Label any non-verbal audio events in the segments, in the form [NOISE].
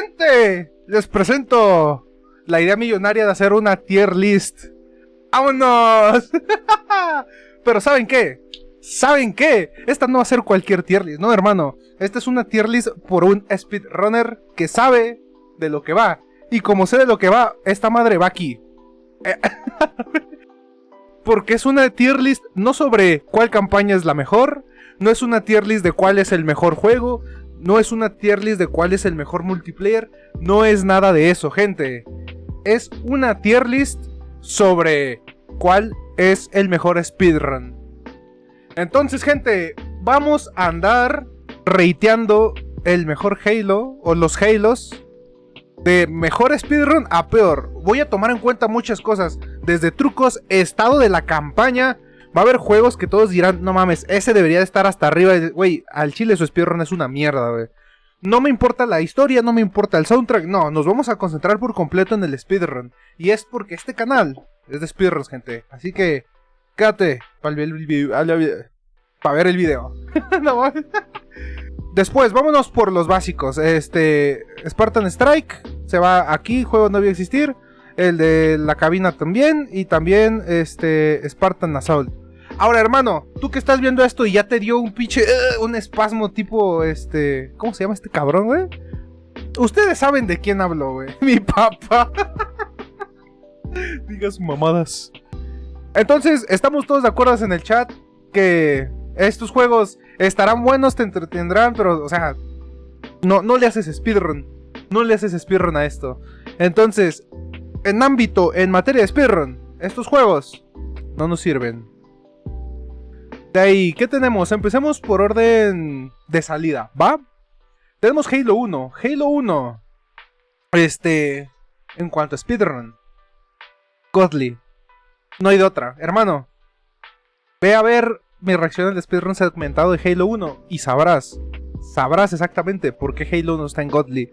gente, les presento la idea millonaria de hacer una tier list. ¡Vámonos! [LAUGHS] Pero ¿saben qué? ¿Saben qué? Esta no va a ser cualquier tier list, no hermano. Esta es una tier list por un speedrunner que sabe de lo que va. Y como sé de lo que va, esta madre va aquí. [LAUGHS] Porque es una tier list no sobre cuál campaña es la mejor, no es una tier list de cuál es el mejor juego, no es una tier list de cuál es el mejor multiplayer, no es nada de eso, gente. Es una tier list sobre cuál es el mejor speedrun. Entonces, gente, vamos a andar reiteando el mejor Halo o los Halos de mejor speedrun a peor. Voy a tomar en cuenta muchas cosas, desde trucos, estado de la campaña, Va a haber juegos que todos dirán, no mames, ese debería de estar hasta arriba. Güey, al chile su speedrun es una mierda, güey. No me importa la historia, no me importa el soundtrack, no, nos vamos a concentrar por completo en el speedrun. Y es porque este canal es de speedruns, gente. Así que, quédate para ver el video. [LAUGHS] Después, vámonos por los básicos. Este, Spartan Strike, se va aquí, juego no a existir. El de la cabina también, y también este, Spartan Assault. Ahora, hermano, tú que estás viendo esto y ya te dio un pinche. Uh, un espasmo tipo. Este. ¿Cómo se llama este cabrón, güey? Ustedes saben de quién hablo, güey. [LAUGHS] Mi papá. [LAUGHS] Digas mamadas. Entonces, estamos todos de acuerdo en el chat que estos juegos estarán buenos, te entretendrán, pero, o sea, no, no le haces speedrun. No le haces speedrun a esto. Entonces, en ámbito, en materia de speedrun, estos juegos no nos sirven. Ahí, ¿qué tenemos? Empecemos por orden de salida, ¿va? Tenemos Halo 1. Halo 1. Este. En cuanto a speedrun. Godly. No hay de otra. Hermano. Ve a ver mi reacción al speedrun segmentado de Halo 1 y sabrás. Sabrás exactamente por qué Halo 1 está en Godly.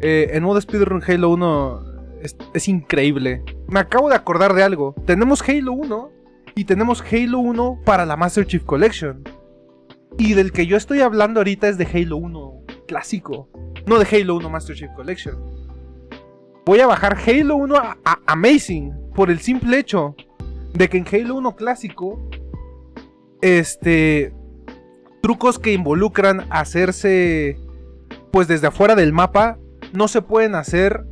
Eh, en modo speedrun Halo 1 es, es increíble. Me acabo de acordar de algo. Tenemos Halo 1 y tenemos Halo 1 para la Master Chief Collection. Y del que yo estoy hablando ahorita es de Halo 1 clásico, no de Halo 1 Master Chief Collection. Voy a bajar Halo 1 a, Amazing por el simple hecho de que en Halo 1 clásico, este, trucos que involucran hacerse, pues desde afuera del mapa, no se pueden hacer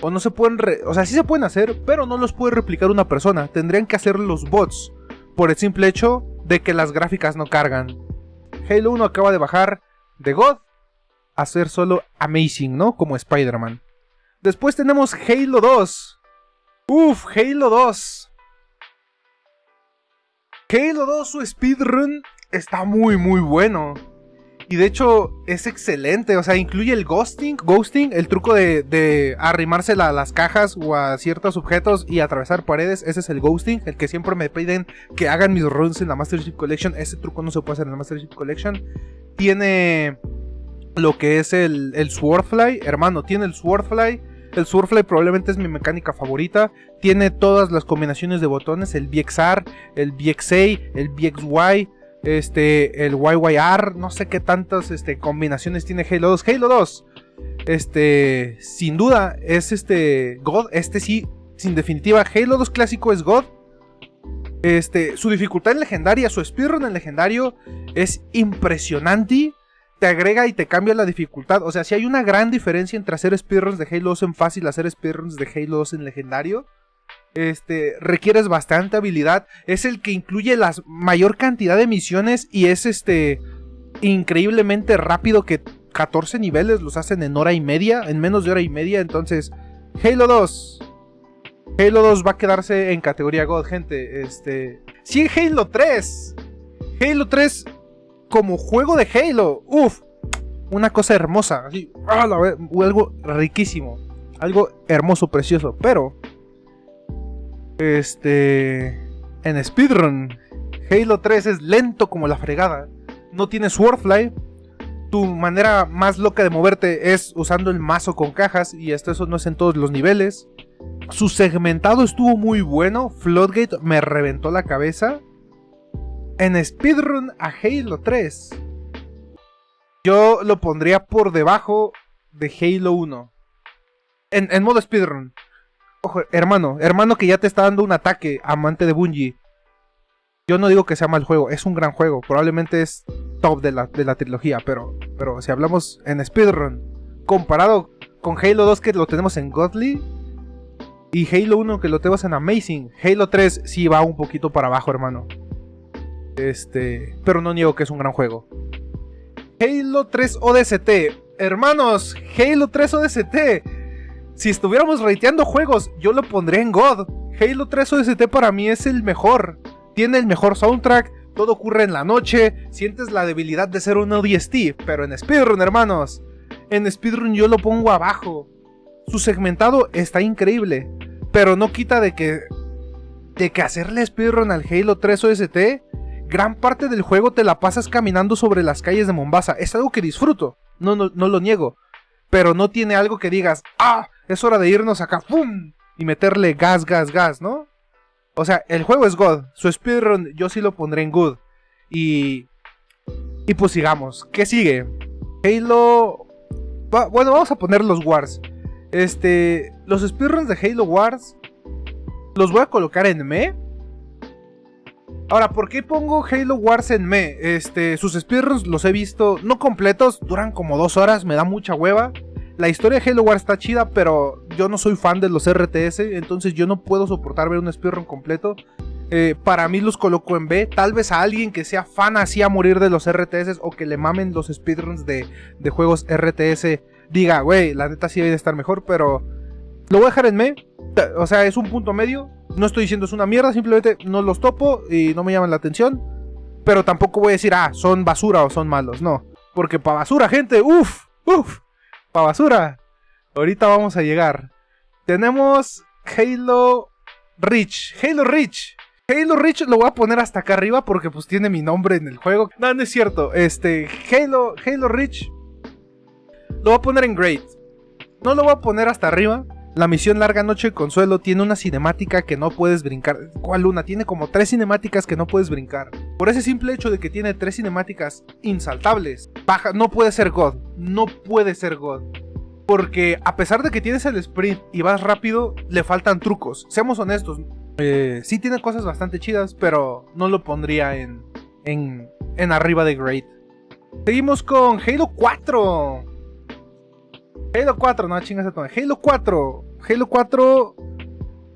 o no se pueden, o sea, sí se pueden hacer, pero no los puede replicar una persona. Tendrían que hacer los bots por el simple hecho de que las gráficas no cargan. Halo 1 acaba de bajar de God a ser solo Amazing, ¿no? Como Spider-Man. Después tenemos Halo 2. Uf, Halo 2. Halo 2, su speedrun está muy muy bueno. Y de hecho es excelente, o sea, incluye el ghosting, ghosting, el truco de, arrimarse a las cajas o a ciertos objetos y atravesar paredes, ese es el ghosting, el que siempre me piden que hagan mis runs en la Master Chief Collection, ese truco no se puede hacer en la Master Chief Collection. Tiene lo que es el, el Swordfly, hermano, tiene el Swordfly, el Swordfly probablemente es mi mecánica favorita. Tiene todas las combinaciones de botones, el VXR, el VXA, el VXY, este, el YYR, no sé qué tantas este, combinaciones tiene Halo 2. Halo 2, este, sin duda, es este, God, este sí, sin definitiva, Halo 2 clásico es God. Este, su dificultad en legendaria, su speedrun en legendario es impresionante. Te agrega y te cambia la dificultad. O sea, si hay una gran diferencia entre hacer speedruns de Halo 2 en fácil hacer speedruns de Halo 2 en legendario este, requieres bastante habilidad. Es el que incluye la mayor cantidad de misiones y es este increíblemente rápido que 14 niveles los hacen en hora y media, en menos de hora y media. Entonces, Halo 2. Halo 2 va a quedarse en categoría God, gente. Este, en Halo 3. Halo 3 como juego de Halo. Uf, una cosa hermosa, así, algo riquísimo, algo hermoso, precioso, pero este. En speedrun, Halo 3 es lento como la fregada. No tiene Swordfly. Tu manera más loca de moverte es usando el mazo con cajas. Y esto eso no es en todos los niveles. Su segmentado estuvo muy bueno. Floodgate me reventó la cabeza. En speedrun a Halo 3. Yo lo pondría por debajo de Halo 1. En, en modo speedrun. Hermano, hermano que ya te está dando un ataque, amante de Bungie. Yo no digo que sea mal juego, es un gran juego. Probablemente es top de la, de la trilogía, pero, pero si hablamos en speedrun, comparado con Halo 2 que lo tenemos en Godly y Halo 1 que lo tenemos en Amazing, Halo 3 sí va un poquito para abajo, hermano. Este, pero no niego que es un gran juego. Halo 3 ODST. Hermanos, Halo 3 ODST. Si estuviéramos rateando juegos, yo lo pondría en God. Halo 3 ODST para mí es el mejor. Tiene el mejor soundtrack, todo ocurre en la noche, sientes la debilidad de ser un ODST, pero en Speedrun, hermanos. En Speedrun yo lo pongo abajo. Su segmentado está increíble, pero no quita de que de que hacerle speedrun al Halo 3 OST gran parte del juego te la pasas caminando sobre las calles de Mombasa. Es algo que disfruto, no, no, lo niego. Pero no tiene algo que digas, ah, es hora de irnos acá, ¡pum! Y meterle gas, gas, gas, ¿no? O sea, el juego es God. Su speedrun yo sí lo pondré en good. Y... Y pues sigamos. ¿Qué sigue? Halo... bueno, vamos a poner los Wars. Este... Los speedruns de Halo Wars... Los voy a colocar en me Ahora, ¿por qué pongo Halo Wars en me? Este, sus speedruns los he visto, no completos, duran como dos horas, me da mucha hueva. La historia de Halo Wars está chida, pero yo no soy fan de los RTS, entonces yo no puedo soportar ver un speedrun completo. Eh, para mí los coloco en B. Tal vez a alguien que sea fan así a morir de los RTS o que le mamen los speedruns de, de juegos RTS diga, güey, la neta sí debe estar mejor, pero lo voy a dejar en me. O sea, es un punto medio. No estoy diciendo es una mierda, simplemente no los topo y no me llaman la atención. Pero tampoco voy a decir, ah, son basura o son malos. No. Porque para basura, gente, uff, uff, basura. Ahorita vamos a llegar. Tenemos Halo Reach. Halo Reach. Halo Reach lo voy a poner hasta acá arriba porque pues tiene mi nombre en el juego. No, no es cierto. Este, Halo, Halo Reach. Lo voy a poner en Great. No lo voy a poner hasta arriba la misión Larga Noche de Consuelo tiene una cinemática que no puedes brincar. ¿Cuál luna? Tiene como tres cinemáticas que no puedes brincar. Por ese simple hecho de que tiene tres cinemáticas insaltables, baja, no puede ser God. No puede ser God. Porque a pesar de que tienes el sprint y vas rápido, le faltan trucos. Seamos honestos. Eh, sí tiene cosas bastante chidas, pero no lo pondría en, en, en arriba de Great. Seguimos con Halo 4. Halo 4, no chingas a Halo 4. Halo 4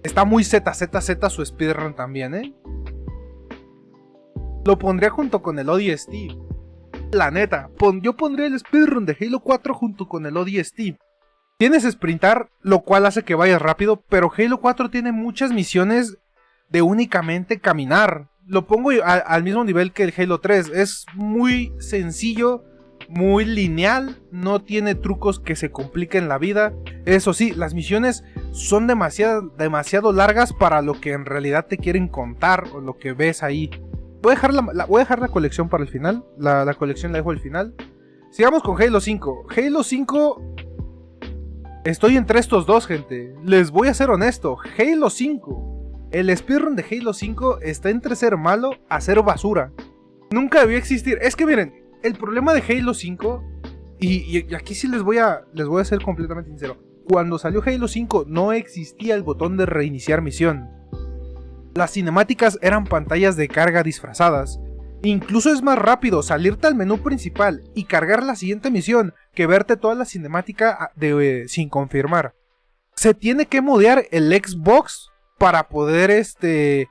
está muy ZZZ su speedrun también, ¿eh? Lo pondría junto con el ODST. La neta, yo pondría el speedrun de Halo 4 junto con el ODST. Tienes sprintar, lo cual hace que vayas rápido, pero Halo 4 tiene muchas misiones de únicamente caminar. Lo pongo al mismo nivel que el Halo 3. Es muy sencillo muy lineal, no tiene trucos que se compliquen la vida. Eso sí, las misiones son demasiado, demasiado largas para lo que en realidad te quieren contar o lo que ves ahí. Voy a dejar la, voy a dejar la colección para el final, la, colección la dejo al final. Sigamos con Halo 5. Halo 5... Estoy entre estos dos, gente. Les voy a ser honesto. Halo 5. El speedrun de Halo 5 está entre ser malo a ser basura. Nunca debió existir. Es que miren, el problema de Halo 5, y, aquí sí les voy, a, les voy a ser completamente sincero, cuando salió Halo 5 no existía el botón de reiniciar misión. Las cinemáticas eran pantallas de carga disfrazadas. Incluso es más rápido salirte al menú principal y cargar la siguiente misión que verte toda la cinemática ah, de, eh, sin confirmar. Se tiene que modear el Xbox para poder este,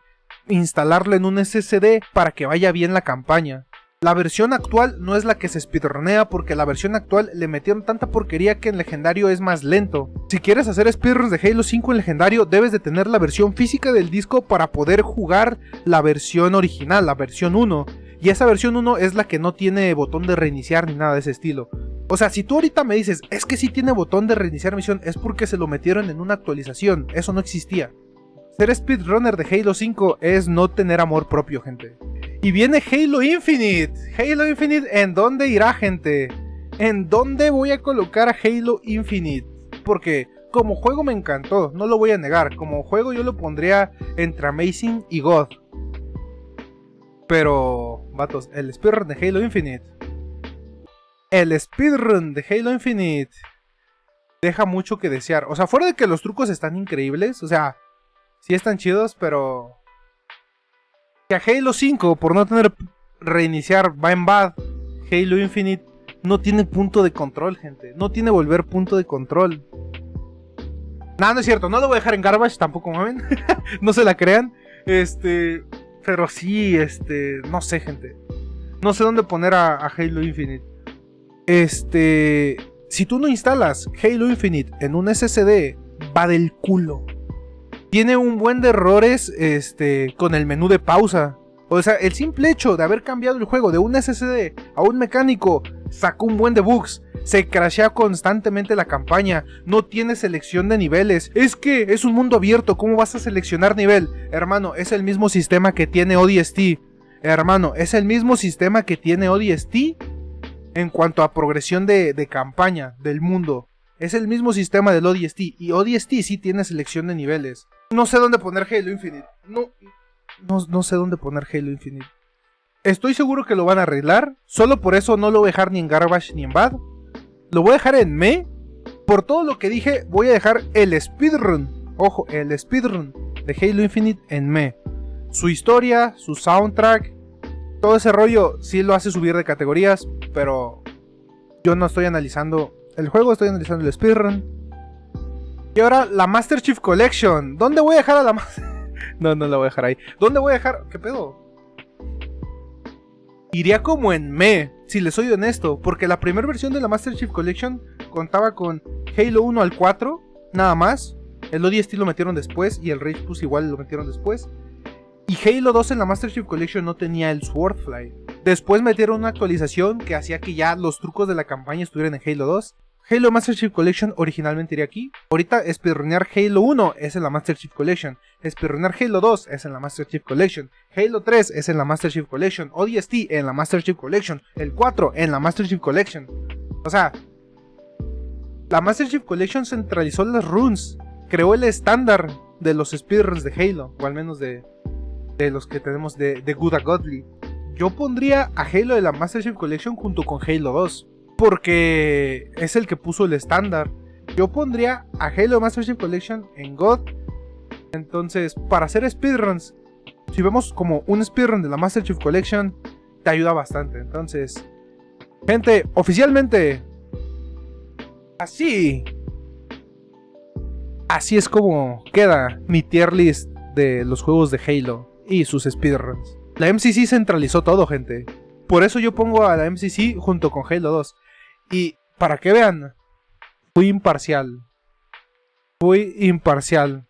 instalarlo en un SSD para que vaya bien la campaña. La versión actual no es la que se speedrunea porque la versión actual le metieron tanta porquería que en legendario es más lento. Si quieres hacer speedruns de Halo 5 en legendario debes de tener la versión física del disco para poder jugar la versión original, la versión 1. Y esa versión 1 es la que no tiene botón de reiniciar ni nada de ese estilo. O sea, si tú ahorita me dices, es que si tiene botón de reiniciar misión, es porque se lo metieron en una actualización, eso no existía. Ser speedrunner de Halo 5 es no tener amor propio, gente. Y viene Halo Infinite. Halo Infinite, ¿en dónde irá, gente? ¿En dónde voy a colocar a Halo Infinite? Porque como juego me encantó, no lo voy a negar. Como juego yo lo pondría entre Amazing y God. Pero, vatos, el speedrun de Halo Infinite. El speedrun de Halo Infinite. deja mucho que desear. O sea, fuera de que los trucos están increíbles, o sea, sí están chidos, pero... Que a Halo 5, por no tener reiniciar, va en bad. Halo Infinite no tiene punto de control, gente. No tiene volver punto de control. Nada, no es cierto. No lo voy a dejar en garbage, tampoco mamen. [LAUGHS] no se la crean. Este... Pero sí, este... No sé, gente. No sé dónde poner a, a Halo Infinite. Este... Si tú no instalas Halo Infinite en un SSD, va del culo. Tiene un buen de errores este, con el menú de pausa. O sea, el simple hecho de haber cambiado el juego de un SSD a un mecánico sacó un buen de bugs. Se crashea constantemente la campaña, no tiene selección de niveles. Es que es un mundo abierto, ¿cómo vas a seleccionar nivel? Hermano, es el mismo sistema que tiene ODST. Hermano, es el mismo sistema que tiene ODST en cuanto a progresión de, campaña del mundo. Es el mismo sistema del ODST y ODST sí tiene selección de niveles. No sé dónde poner Halo Infinite. No, no, sé dónde poner Halo Infinite. Estoy seguro que lo van a arreglar. Solo por eso no lo voy a dejar ni en Garbage ni en Bad. Lo voy a dejar en Me. Por todo lo que dije, voy a dejar el speedrun. Ojo, el speedrun de Halo Infinite en Me. Su historia, su soundtrack, todo ese rollo sí lo hace subir de categorías, pero yo no estoy analizando el juego, estoy analizando el speedrun. Y ahora la Master Chief Collection. ¿Dónde voy a dejar a la Master? [LAUGHS] no, no la voy a dejar ahí. ¿Dónde voy a dejar? ¿Qué pedo? Iría como en me, si le soy honesto, porque la primera versión de la Master Chief Collection contaba con Halo 1 al 4, nada más. El ODST lo metieron después y el Rage Plus igual lo metieron después. Y Halo 2 en la Master Chief Collection no tenía el Swordfly. Después metieron una actualización que hacía que ya los trucos de la campaña estuvieran en Halo 2. Halo Master Chief Collection originalmente iría aquí. Ahorita speedrunear Halo 1 es en la Master Chief Collection. Speedrunear Halo 2 es en la Master Chief Collection. Halo 3 es en la Master Chief Collection. ODST en la Master Chief Collection. El 4 en la Master Chief Collection. O sea, la Master Chief Collection centralizó las runes. Creó el estándar de los speedruns de Halo. O al menos de, de los que tenemos de, de Good Godly. Yo pondría a Halo de la Master Chief Collection junto con Halo 2. Porque es el que puso el estándar. Yo pondría a Halo Master Chief Collection en God. Entonces, para hacer speedruns, si vemos como un speedrun de la Master Chief Collection, te ayuda bastante. Entonces, gente, oficialmente, así, así es como queda mi tier list de los juegos de Halo y sus speedruns. La MCC centralizó todo, gente. Por eso yo pongo a la MCC junto con Halo 2. Y para que vean, fui imparcial. Fui imparcial.